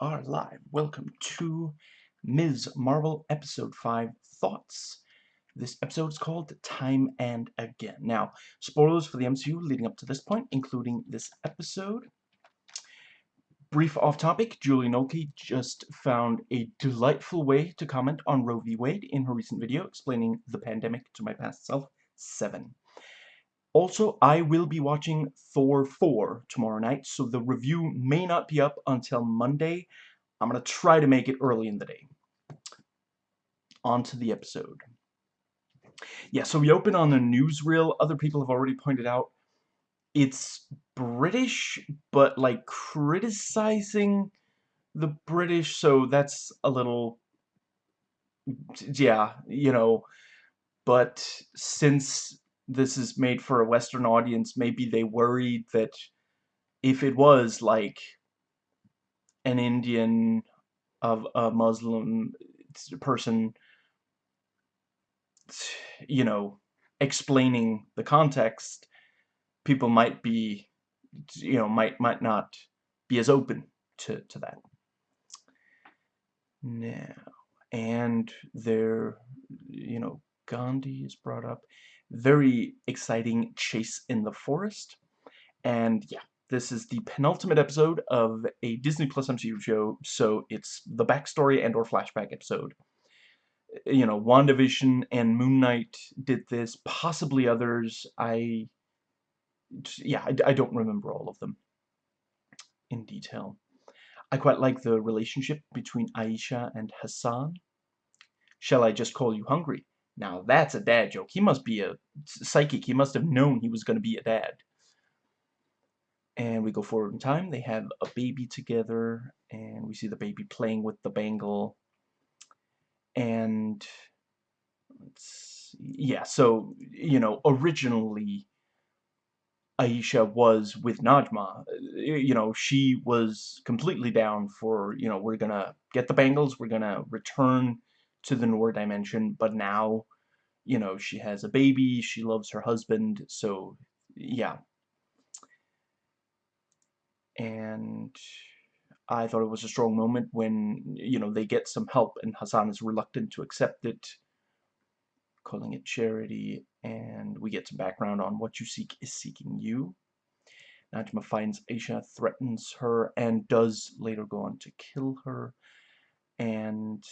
are live. Welcome to Ms. Marvel Episode 5 Thoughts. This episode is called Time and Again. Now, spoilers for the MCU leading up to this point, including this episode. Brief off-topic, Julie Nolke just found a delightful way to comment on Roe v. Wade in her recent video explaining the pandemic to my past self 7. Also, I will be watching Thor 4 tomorrow night, so the review may not be up until Monday. I'm going to try to make it early in the day. On to the episode. Yeah, so we open on the newsreel. Other people have already pointed out it's British, but like criticizing the British, so that's a little, yeah, you know, but since this is made for a Western audience, maybe they worried that if it was like an Indian of a Muslim person, you know, explaining the context, people might be, you know, might might not be as open to to that. Now, and there, you know, Gandhi is brought up very exciting chase in the forest. And yeah, this is the penultimate episode of a Disney Plus MCU show, so it's the backstory and or flashback episode. Uh, you know, WandaVision and Moon Knight did this, possibly others. I, yeah, I, I don't remember all of them in detail. I quite like the relationship between Aisha and Hassan. Shall I just call you hungry? Now that's a dad joke. He must be a psychic. He must have known he was going to be a dad. And we go forward in time. They have a baby together. And we see the baby playing with the bangle. And yeah, so, you know, originally Aisha was with Najma. You know, she was completely down for, you know, we're going to get the bangles. We're going to return to the Noor dimension, but now, you know, she has a baby, she loves her husband, so, yeah. And I thought it was a strong moment when, you know, they get some help and Hassan is reluctant to accept it, calling it charity, and we get some background on what you seek is seeking you. Najma finds Aisha, threatens her, and does later go on to kill her. And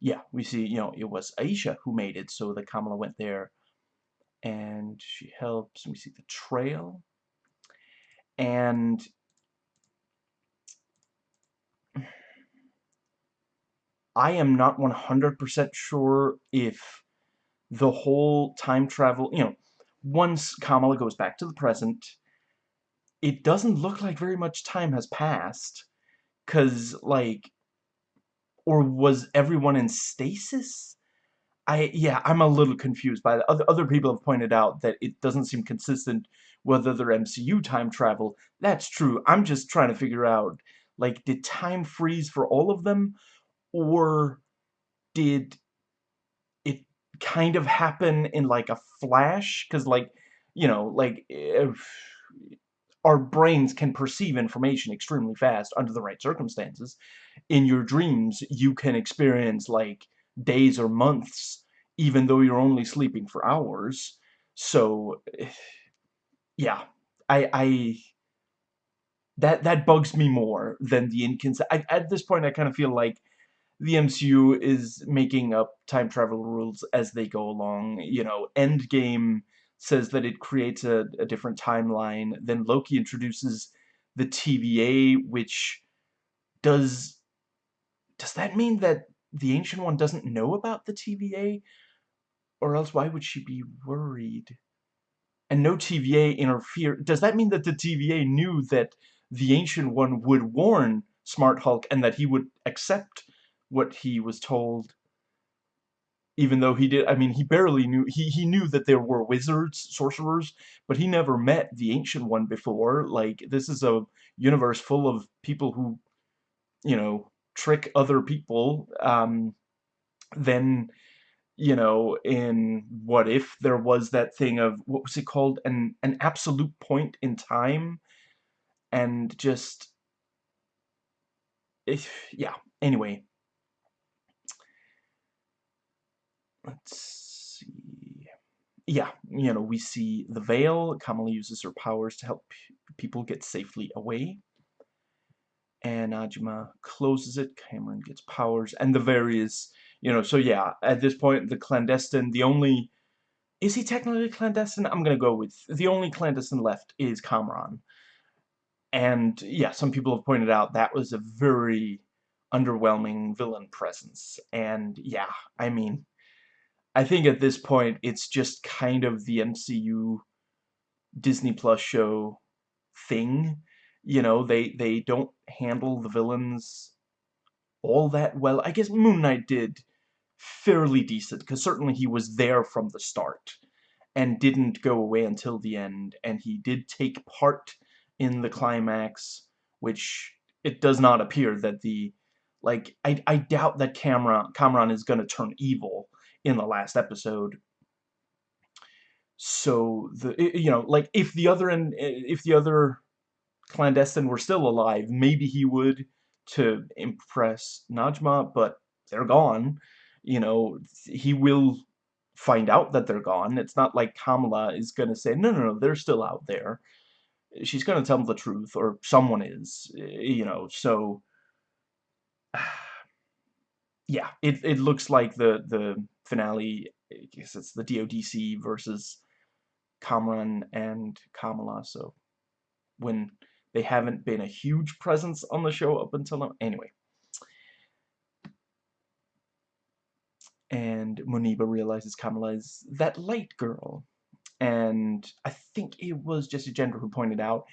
yeah, we see, you know, it was Aisha who made it, so the Kamala went there and she helps. We see the trail. And I am not 100% sure if the whole time travel, you know, once Kamala goes back to the present, it doesn't look like very much time has passed. Because, like, or was everyone in stasis? I yeah, I'm a little confused by that. Other other people have pointed out that it doesn't seem consistent with other MCU time travel. That's true. I'm just trying to figure out like did time freeze for all of them or did it kind of happen in like a flash cuz like you know like if our brains can perceive information extremely fast under the right circumstances. In your dreams, you can experience like days or months, even though you're only sleeping for hours. So, yeah, I, I that that bugs me more than the inconsistent. At this point, I kind of feel like the MCU is making up time travel rules as they go along. You know, Endgame says that it creates a, a different timeline. Then Loki introduces the TVA, which does... Does that mean that the Ancient One doesn't know about the TVA? Or else why would she be worried? And no TVA interfere... Does that mean that the TVA knew that the Ancient One would warn Smart Hulk and that he would accept what he was told even though he did, I mean, he barely knew, he, he knew that there were wizards, sorcerers, but he never met the Ancient One before. Like, this is a universe full of people who, you know, trick other people. Um, then, you know, in What If, there was that thing of, what was it called? An, an absolute point in time, and just if, yeah, anyway. Let's see. Yeah, you know, we see the Veil. Kamala uses her powers to help people get safely away. And Najma closes it. Cameron gets powers. And the various, you know, so yeah, at this point, the clandestine, the only... Is he technically clandestine? I'm going to go with... The only clandestine left is Kamran. And yeah, some people have pointed out that was a very underwhelming villain presence. And yeah, I mean, I think at this point it's just kind of the MCU Disney Plus show thing. You know, they they don't handle the villains all that well. I guess Moon Knight did fairly decent because certainly he was there from the start and didn't go away until the end and he did take part in the climax, which it does not appear that the like I I doubt that Cameron Cameron is going to turn evil in the last episode. So the you know like if the other and if the other clandestine were still alive, maybe he would to impress Najma, but they're gone. You know, he will find out that they're gone. It's not like Kamala is going to say, no, no, no, they're still out there she's going to tell them the truth, or someone is, you know, so, yeah, it, it looks like the, the finale, I guess it's the DODC versus Kamran and Kamala, so, when they haven't been a huge presence on the show up until now, anyway. And Muniba realizes Kamala is that light girl and I think it was Jessie Gender who pointed out,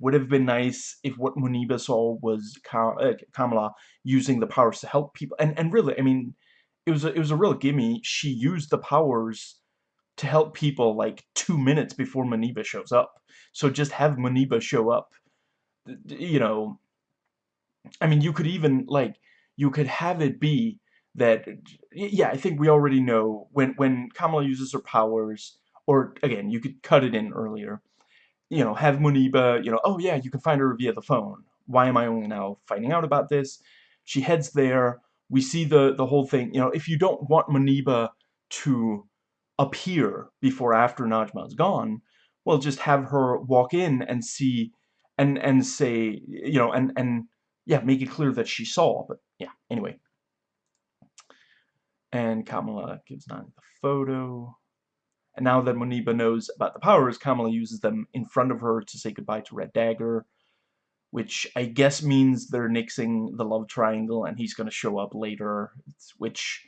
would have been nice if what Muniba saw was uh, Kamala using the powers to help people. And and really, I mean, it was a, it was a real gimme. She used the powers to help people like two minutes before Muniba shows up. So just have Muniba show up. You know, I mean, you could even like you could have it be that yeah, I think we already know when when Kamala uses her powers or again, you could cut it in earlier. You know, have Muniba, you know, oh yeah, you can find her via the phone. Why am I only now finding out about this? She heads there. We see the, the whole thing. You know, if you don't want Muniba to appear before after Najma's gone, well, just have her walk in and see and and say, you know, and and yeah, make it clear that she saw. But yeah, anyway. And Kamala gives Nani the photo. And now that Muniba knows about the powers, Kamala uses them in front of her to say goodbye to Red Dagger, which I guess means they're nixing the love triangle and he's going to show up later, which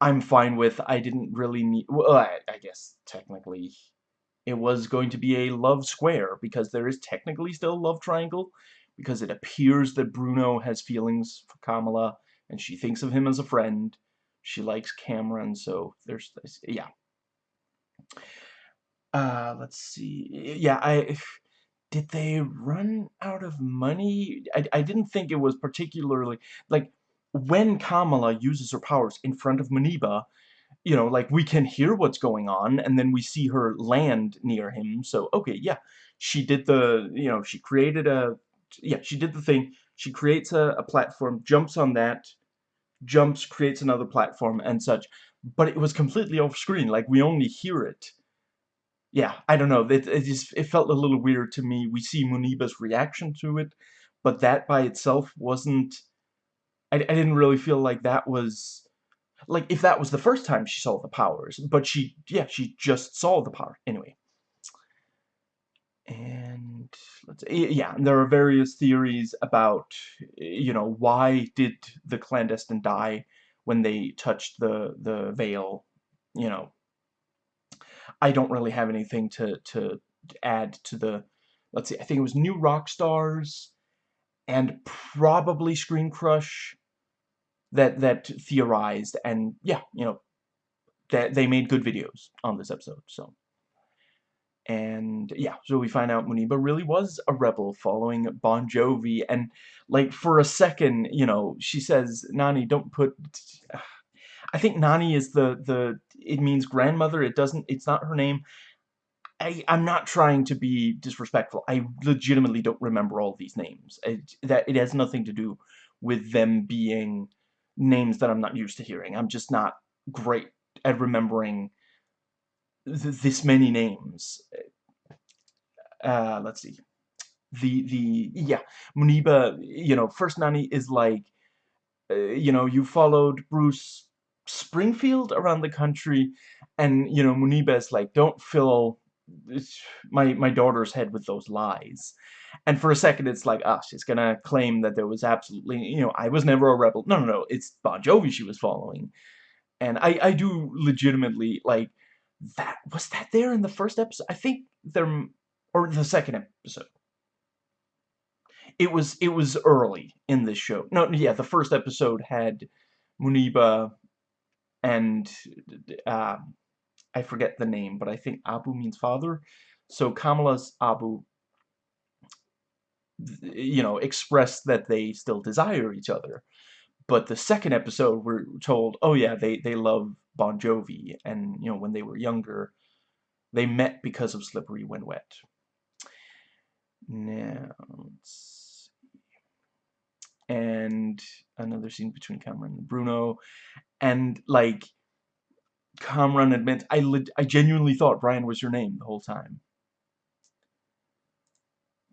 I'm fine with. I didn't really need... Well, I, I guess technically it was going to be a love square because there is technically still a love triangle because it appears that Bruno has feelings for Kamala and she thinks of him as a friend. She likes Cameron, so there's this, yeah. Uh, let's see. Yeah, I did they run out of money? I, I didn't think it was particularly like when Kamala uses her powers in front of Muniba, you know, like we can hear what's going on and then we see her land near him. So, okay, yeah, she did the, you know, she created a, yeah, she did the thing. She creates a, a platform, jumps on that, jumps, creates another platform and such but it was completely off screen. Like we only hear it. Yeah, I don't know. It, it just it felt a little weird to me. We see Muniba's reaction to it, but that by itself wasn't. I, I didn't really feel like that was like if that was the first time she saw the powers, but she yeah she just saw the power anyway. And let's yeah, and there are various theories about you know why did the clandestine die when they touched the the veil, you know. I don't really have anything to to add to the let's see, I think it was New Rockstars and probably Screen Crush that that theorized and yeah, you know, that they made good videos on this episode, so and yeah, so we find out Muniba really was a rebel following Bon Jovi. And like for a second, you know, she says, Nani, don't put... I think Nani is the, the, it means grandmother. It doesn't, it's not her name. I, I'm not trying to be disrespectful. I legitimately don't remember all these names. It, that It has nothing to do with them being names that I'm not used to hearing. I'm just not great at remembering th this many names. Uh, let's see. The, the, yeah, Muniba, you know, First Nani is like, uh, you know, you followed Bruce Springfield around the country, and, you know, Muniba is like, don't fill my, my daughter's head with those lies. And for a second, it's like, ah, she's gonna claim that there was absolutely, you know, I was never a rebel. No, no, no, it's Bon Jovi she was following. And I, I do legitimately, like, that, was that there in the first episode? I think there, or the second episode. It was, it was early in this show. No, yeah, the first episode had Muniba and, uh, I forget the name, but I think Abu means father. So Kamala's Abu, you know, expressed that they still desire each other. But the second episode, we're told, oh yeah, they, they love Bon Jovi. And, you know, when they were younger, they met because of Slippery When Wet. Now, And another scene between Cameron and Bruno. And, like, Kamran admits, I, I genuinely thought Brian was your name the whole time.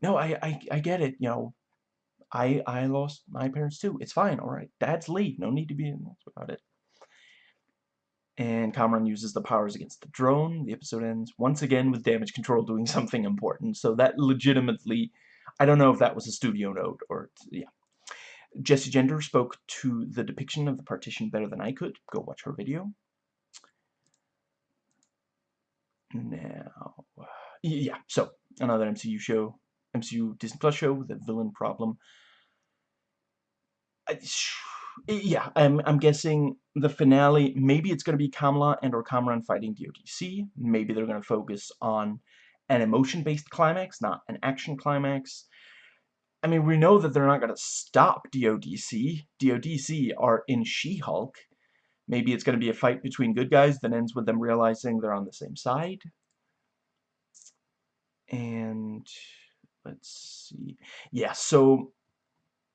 No, I, I, I get it, you know, I I lost my parents too. It's fine, alright. Dad's Lee. No need to be about it. And Kamran uses the powers against the drone. The episode ends once again with damage control doing something important. So that legitimately, I don't know if that was a studio note or, yeah. Jessie Gender spoke to the depiction of the partition better than I could. Go watch her video. Now, yeah, so another MCU show. MCU Disney Plus show with a villain problem. I, yeah, I'm, I'm guessing the finale, maybe it's going to be Kamala and or Kamran fighting DODC. Maybe they're going to focus on an emotion-based climax, not an action climax. I mean, we know that they're not going to stop DODC. DODC are in She-Hulk. Maybe it's going to be a fight between good guys that ends with them realizing they're on the same side. And let's see. Yeah, so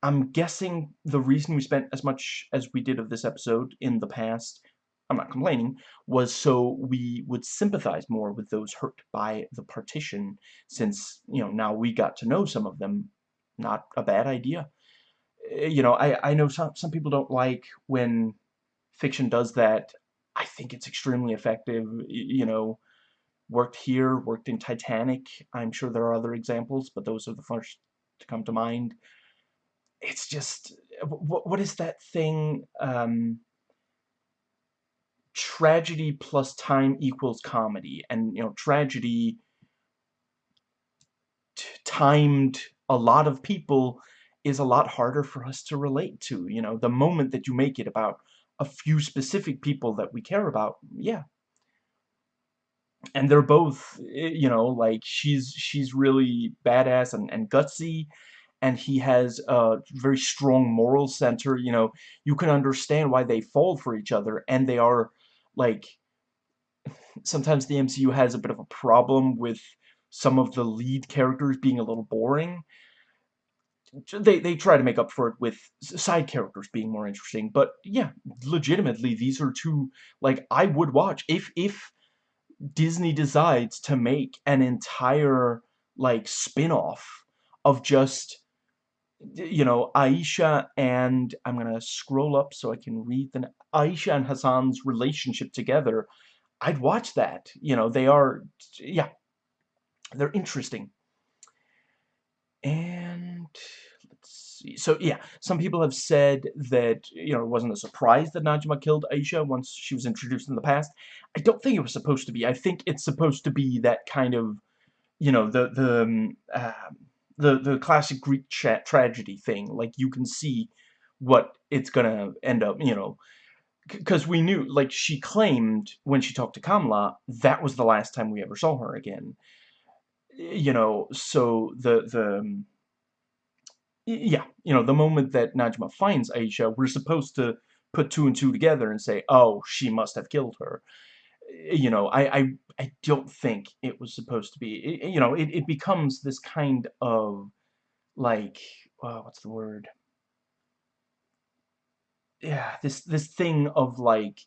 I'm guessing the reason we spent as much as we did of this episode in the past, I'm not complaining, was so we would sympathize more with those hurt by the partition, since, you know, now we got to know some of them. Not a bad idea. Eh, you know, I, I know some, some people don't like when fiction does that. I think it's extremely effective, you know, worked here, worked in Titanic. I'm sure there are other examples, but those are the first to come to mind. It's just, what, what is that thing, um, tragedy plus time equals comedy, and, you know, tragedy timed a lot of people is a lot harder for us to relate to, you know, the moment that you make it about a few specific people that we care about, yeah, and they're both eh, you know like she's she's really badass and, and gutsy and he has a very strong moral center you know. You can understand why they fall for each other and they are like sometimes the MCU has a bit of a problem with some of the lead characters being a little boring they, they try to make up for it with side characters being more interesting but yeah legitimately these are two like I would watch if if Disney decides to make an entire, like, spin-off of just, you know, Aisha and, I'm gonna scroll up so I can read the, Aisha and Hassan's relationship together, I'd watch that. You know, they are, yeah, they're interesting. And let's see. So yeah, some people have said that, you know, it wasn't a surprise that Najma killed Aisha once she was introduced in the past. I don't think it was supposed to be. I think it's supposed to be that kind of, you know, the, the, um, uh, the, the classic Greek tra tragedy thing. Like, you can see what it's gonna end up, you know, because we knew, like, she claimed when she talked to Kamala, that was the last time we ever saw her again. You know, so the, the, um, yeah, you know, the moment that Najma finds Aisha, we're supposed to put two and two together and say, oh, she must have killed her. You know, I, I, I don't think it was supposed to be, it, you know, it, it becomes this kind of, like, uh, what's the word? yeah, this this thing of like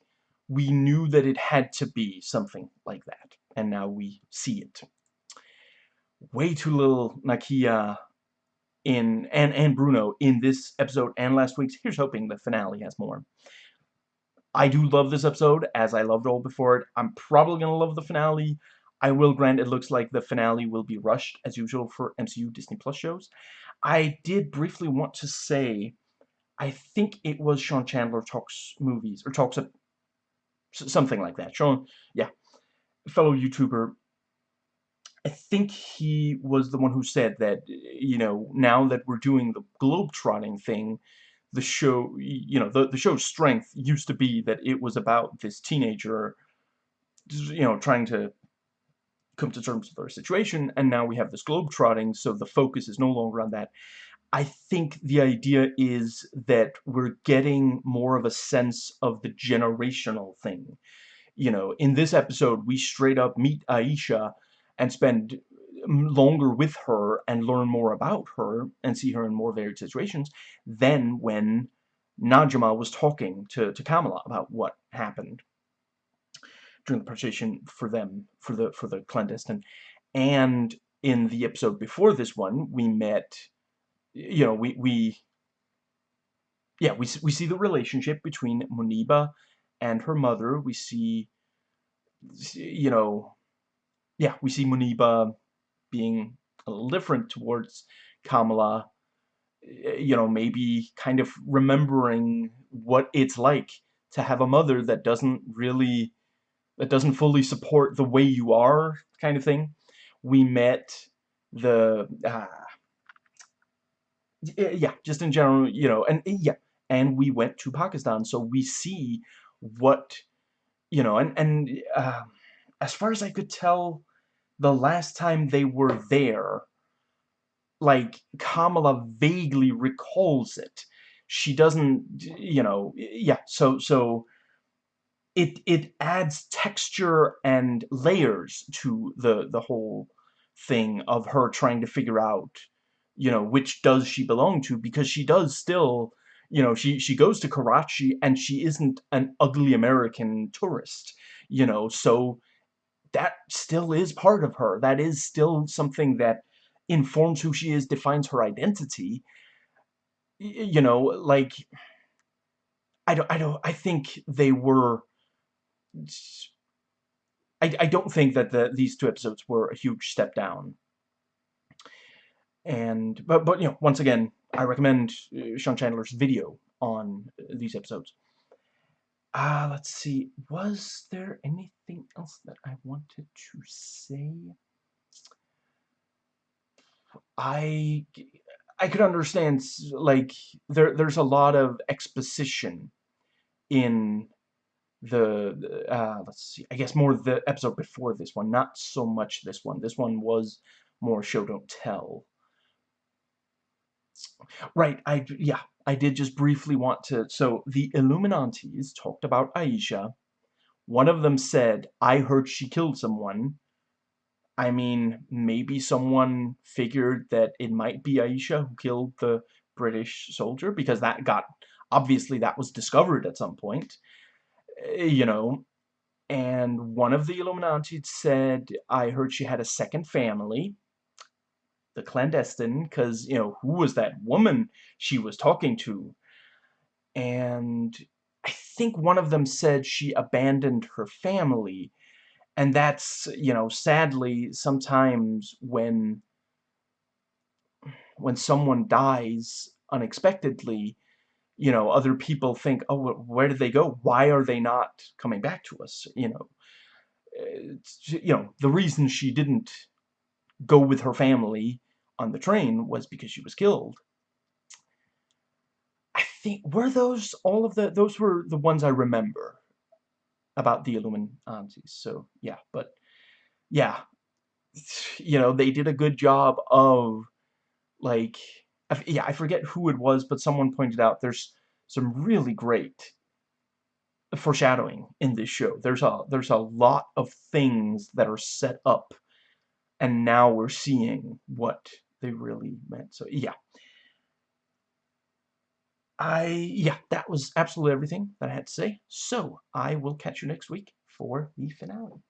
we knew that it had to be something like that, and now we see it. Way too little Nakia in and and Bruno in this episode and last week's. Here's hoping the finale has more. I do love this episode, as I loved all before it. I'm probably gonna love the finale. I will grant it looks like the finale will be rushed, as usual for MCU Disney Plus shows. I did briefly want to say, I think it was Sean Chandler talks movies, or talks something like that. Sean, yeah, fellow YouTuber. I think he was the one who said that, you know, now that we're doing the globe-trotting thing, the show, you know, the, the show's strength used to be that it was about this teenager, you know, trying to come to terms with our situation, and now we have this globe-trotting, so the focus is no longer on that. I think the idea is that we're getting more of a sense of the generational thing. You know, in this episode, we straight up meet Aisha and spend mm, longer with her and learn more about her and see her in more varied situations than when Najma was talking to, to Kamala about what happened during the partition for them, for the, for the clandestine. And in the episode before this one, we met you know, we, we yeah, we, we see the relationship between Muniba and her mother. We see, you know, yeah, we see Muniba being a little different towards Kamala, you know, maybe kind of remembering what it's like to have a mother that doesn't really, that doesn't fully support the way you are, kind of thing. We met the, uh, yeah, just in general, you know, and yeah, and we went to Pakistan, so we see what, you know, and and uh, as far as I could tell, the last time they were there, like Kamala vaguely recalls it. She doesn't, you know, yeah. So so it it adds texture and layers to the the whole thing of her trying to figure out you know, which does she belong to, because she does still, you know, she, she goes to Karachi and she isn't an ugly American tourist, you know, so that still is part of her. That is still something that informs who she is, defines her identity. You know, like, I don't, I don't, I think they were, I, I don't think that the, these two episodes were a huge step down and but but you know once again I recommend uh, Sean Chandler's video on these episodes. Ah, let's see. Was there anything else that I wanted to say? I I could understand like there there's a lot of exposition in the uh, let's see I guess more the episode before this one not so much this one this one was more show don't tell Right, I yeah, I did just briefly want to so the Illuminantes talked about Aisha. One of them said, "I heard she killed someone." I mean, maybe someone figured that it might be Aisha who killed the British soldier because that got obviously that was discovered at some point. Eh, you know, and one of the Illuminati said, "I heard she had a second family." The clandestine because, you know, who was that woman she was talking to? And I think one of them said she abandoned her family. And that's, you know, sadly, sometimes when when someone dies unexpectedly, you know, other people think, oh, where did they go? Why are they not coming back to us? You know, eh, it's, you know, the reason she didn't go with her family on the train was because she was killed. I think, were those all of the, those were the ones I remember about the Illuminati. So, yeah, but, yeah, you know, they did a good job of, like, yeah, I forget who it was, but someone pointed out there's some really great foreshadowing in this show. There's a there's a lot of things that are set up and now we're seeing what they really meant. So yeah. I yeah, that was absolutely everything that I had to say. So I will catch you next week for the finale.